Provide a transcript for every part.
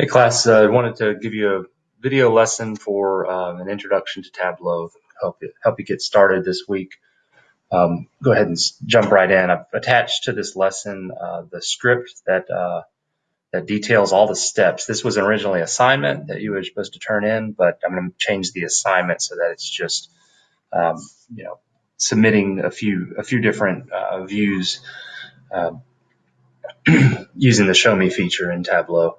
Hey class, uh, I wanted to give you a video lesson for um, an introduction to Tableau, help you, help you get started this week. Um, go ahead and jump right in. I've attached to this lesson uh, the script that uh, that details all the steps. This was originally an assignment that you were supposed to turn in, but I'm going to change the assignment so that it's just um, you know submitting a few a few different uh, views um, using the Show Me feature in Tableau.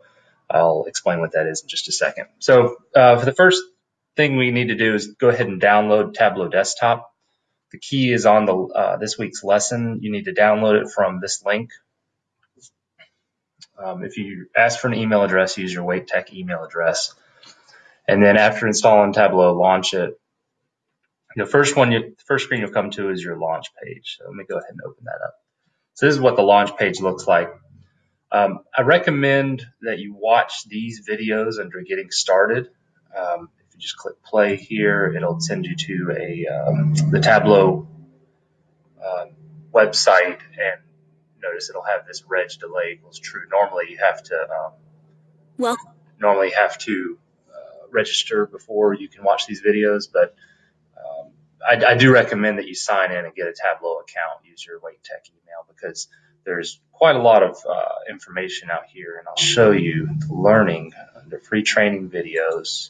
I'll explain what that is in just a second. So uh, for the first thing we need to do is go ahead and download Tableau Desktop. The key is on the uh, this week's lesson. You need to download it from this link. Um, if you ask for an email address, use your Wake Tech email address. And then after installing Tableau, launch it. The first one, you, the first screen you'll come to is your launch page. So let me go ahead and open that up. So this is what the launch page looks like. Um, I recommend that you watch these videos under getting started. Um, if you just click play here, it'll send you to a um, the Tableau uh, website, and notice it'll have this reg delay equals true. Normally, you have to um, well normally have to uh, register before you can watch these videos, but um, I, I do recommend that you sign in and get a Tableau account. Use your Wake Tech email because there's quite a lot of uh, information out here, and I'll show you the learning the free training videos.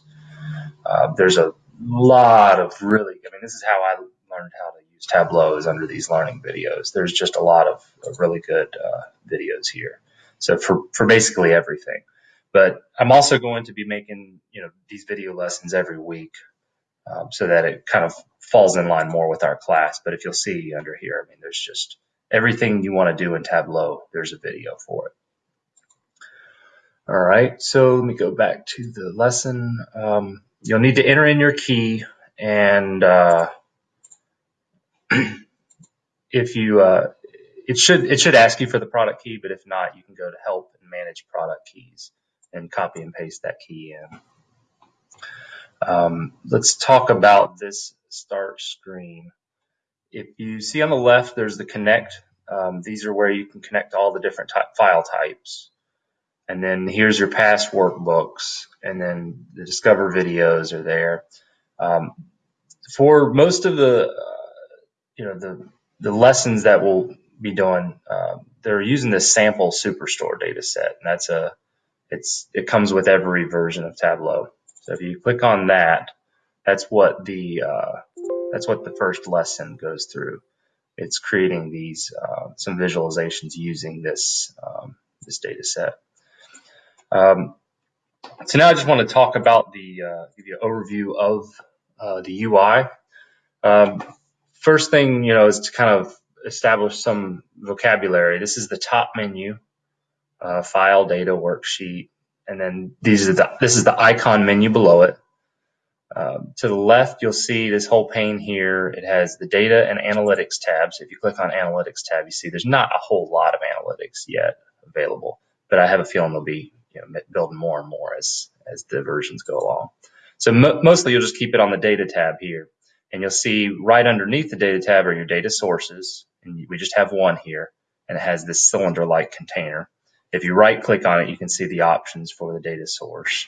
Uh, there's a lot of really, I mean, this is how I learned how to use Tableau is under these learning videos. There's just a lot of, of really good uh, videos here. So for, for basically everything. But I'm also going to be making, you know, these video lessons every week um, so that it kind of falls in line more with our class. But if you'll see under here, I mean, there's just everything you want to do in Tableau, there's a video for it. All right, so let me go back to the lesson. Um, you'll need to enter in your key and uh, if you, uh, it should it should ask you for the product key, but if not, you can go to help and manage product keys and copy and paste that key in. Um, let's talk about this start screen. If you see on the left, there's the connect. Um, these are where you can connect all the different file types. And then here's your past workbooks, and then the discover videos are there. Um, for most of the, uh, you know, the the lessons that we'll be doing, uh, they're using this sample superstore data set, and that's a, it's it comes with every version of Tableau. So if you click on that, that's what the uh, that's what the first lesson goes through. It's creating these uh, some visualizations using this um, this data set. Um, so now I just want to talk about the uh, give you an overview of uh, the UI. Um, first thing you know is to kind of establish some vocabulary. This is the top menu, uh, file, data, worksheet, and then these are the this is the icon menu below it. Um, to the left, you'll see this whole pane here. It has the data and analytics tabs. If you click on analytics tab, you see there's not a whole lot of analytics yet available, but I have a feeling they'll be you know, building more and more as, as the versions go along. So mo mostly you'll just keep it on the data tab here. And you'll see right underneath the data tab are your data sources. And we just have one here and it has this cylinder-like container. If you right click on it, you can see the options for the data source.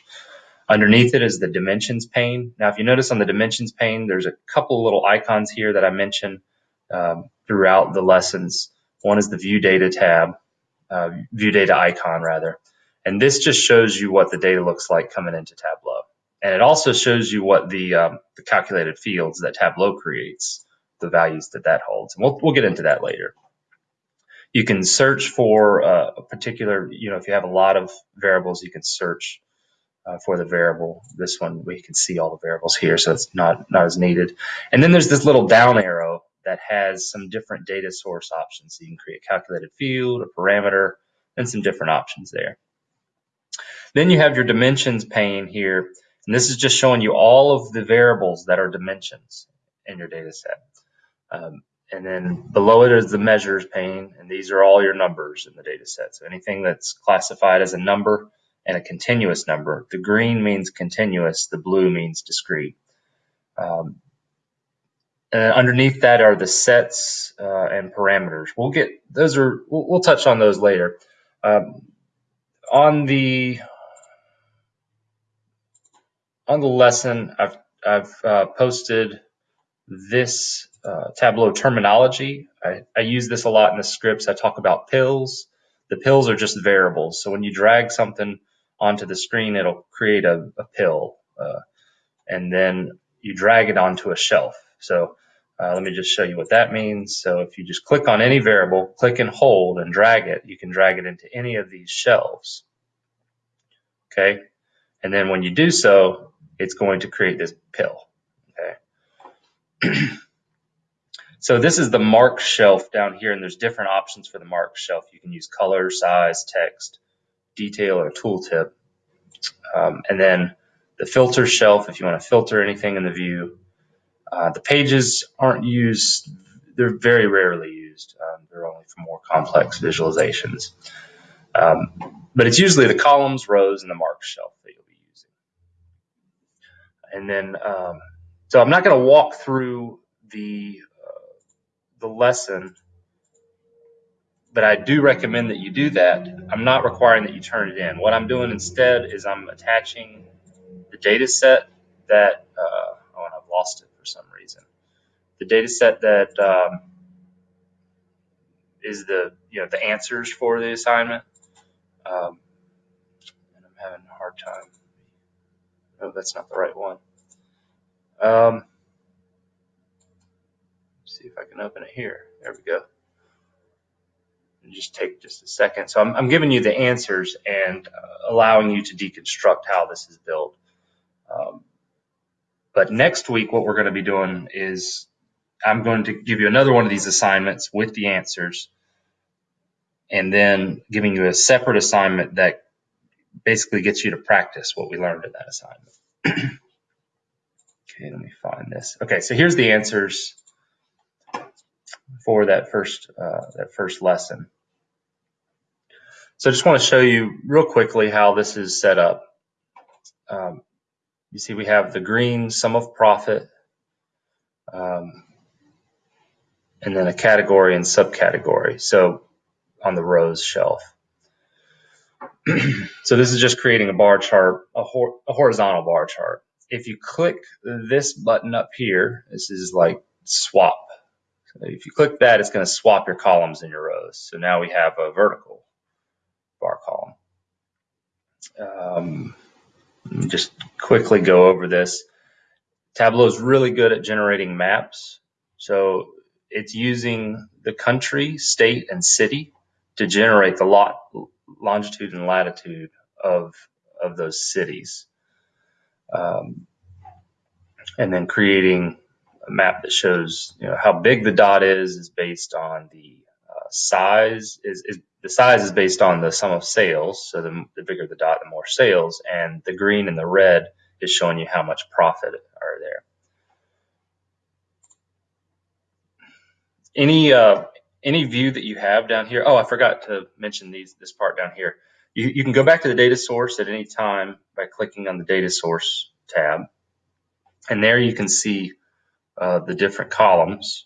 Underneath it is the dimensions pane. Now, if you notice on the dimensions pane, there's a couple little icons here that I mentioned um, throughout the lessons. One is the view data tab, uh, view data icon rather. And this just shows you what the data looks like coming into Tableau. And it also shows you what the, um, the calculated fields that Tableau creates, the values that that holds. And we'll, we'll get into that later. You can search for uh, a particular, you know, if you have a lot of variables, you can search uh, for the variable. This one, we can see all the variables here, so it's not, not as needed. And then there's this little down arrow that has some different data source options. So you can create a calculated field, a parameter, and some different options there. Then you have your dimensions pane here, and this is just showing you all of the variables that are dimensions in your data set. Um, and then below it is the measures pane, and these are all your numbers in the data set. So anything that's classified as a number and a continuous number. The green means continuous, the blue means discrete. Um, and underneath that are the sets uh, and parameters. We'll get those are we'll, we'll touch on those later. Um, on the on the lesson, I've, I've uh, posted this uh, Tableau terminology. I, I use this a lot in the scripts. I talk about pills. The pills are just variables. So when you drag something onto the screen, it'll create a, a pill. Uh, and then you drag it onto a shelf. So uh, let me just show you what that means. So if you just click on any variable, click and hold and drag it, you can drag it into any of these shelves. Okay. And then when you do so, it's going to create this pill. Okay. so this is the mark shelf down here, and there's different options for the mark shelf. You can use color, size, text, detail, or tooltip. Um, and then the filter shelf, if you want to filter anything in the view. Uh, the pages aren't used, they're very rarely used. Um, they're only for more complex visualizations. Um, but it's usually the columns, rows, and the mark shelf that you'll be using. And then, um, so I'm not going to walk through the, uh, the lesson, but I do recommend that you do that. I'm not requiring that you turn it in. What I'm doing instead is I'm attaching the data set that, uh, oh, and I've lost it for some reason. The data set that um, is the, you know, the answers for the assignment. Um, and I'm having a hard time. Oh, that's not the right one. Um, see if I can open it here. There we go. Just take just a second. So I'm, I'm giving you the answers and uh, allowing you to deconstruct how this is built. Um, but next week, what we're going to be doing is I'm going to give you another one of these assignments with the answers and then giving you a separate assignment that basically gets you to practice what we learned in that assignment. okay, let me find this. Okay, so here's the answers for that first uh, that first lesson. So I just want to show you real quickly how this is set up. Um, you see we have the green sum of profit, um, and then a category and subcategory. So on the rows shelf. so this is just creating a bar chart, a, hor a horizontal bar chart. If you click this button up here, this is like swap. So if you click that, it's going to swap your columns and your rows. So now we have a vertical bar column. Um, just quickly go over this. Tableau is really good at generating maps. So it's using the country, state, and city to generate the lot, longitude and latitude of, of those cities. Um, and then creating a map that shows you know, how big the dot is is based on the uh, size is, is the size is based on the sum of sales. So the, the bigger the dot, the more sales. And the green and the red is showing you how much profit are there. Any uh, any view that you have down here. Oh, I forgot to mention these this part down here. You, you can go back to the data source at any time by clicking on the data source tab. And there you can see uh, the different columns.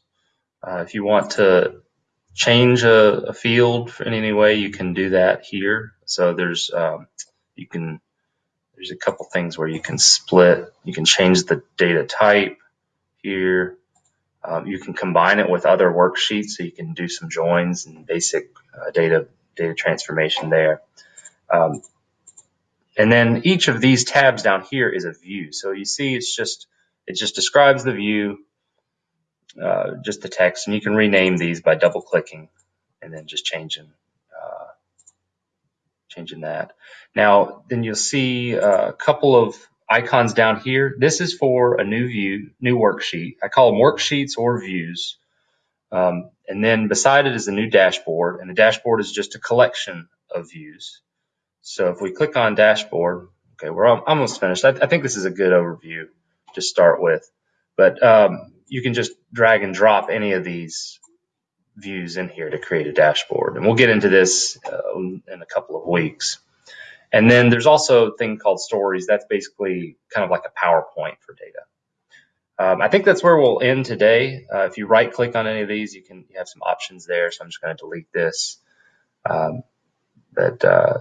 Uh, if you want to change a, a, field in any way, you can do that here. So there's um, you can there's a couple things where you can split. You can change the data type here. Um, you can combine it with other worksheets, so you can do some joins and basic uh, data data transformation there. Um, and then each of these tabs down here is a view. So you see, it's just it just describes the view, uh, just the text, and you can rename these by double clicking and then just changing uh, changing that. Now, then you'll see a couple of icons down here. This is for a new view, new worksheet. I call them worksheets or views. Um, and then beside it is a new dashboard, and the dashboard is just a collection of views. So if we click on dashboard, okay, we're almost finished. I, I think this is a good overview to start with, but um, you can just drag and drop any of these views in here to create a dashboard. And we'll get into this uh, in a couple of weeks. And then there's also a thing called stories. That's basically kind of like a PowerPoint for data. Um, I think that's where we'll end today. Uh, if you right click on any of these, you can you have some options there. So I'm just going to delete this. Um, but uh,